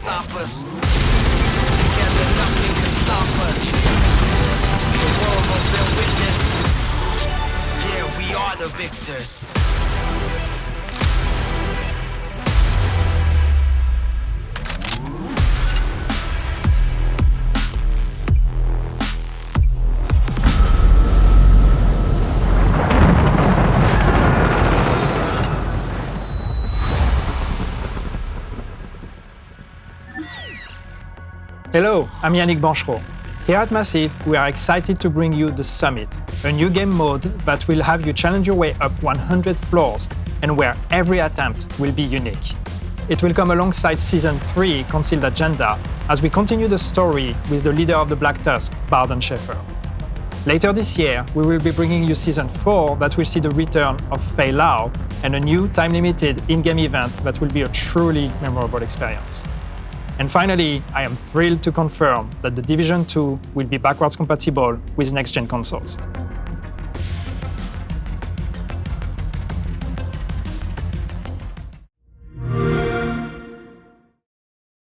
stop us. Together, nothing can stop us. The world will bear witness. Yeah, we are the victors. Hello, I'm Yannick Banchereau. Here at Massive, we are excited to bring you The Summit, a new game mode that will have you challenge your way up 100 floors and where every attempt will be unique. It will come alongside Season 3 Concealed Agenda as we continue the story with the leader of the Black Tusk, Bardon Shaeffer. Later this year, we will be bringing you Season 4 that will see the return of Faye Lau and a new time-limited in-game event that will be a truly memorable experience. And finally, I am thrilled to confirm that The Division 2 will be backwards compatible with next-gen consoles.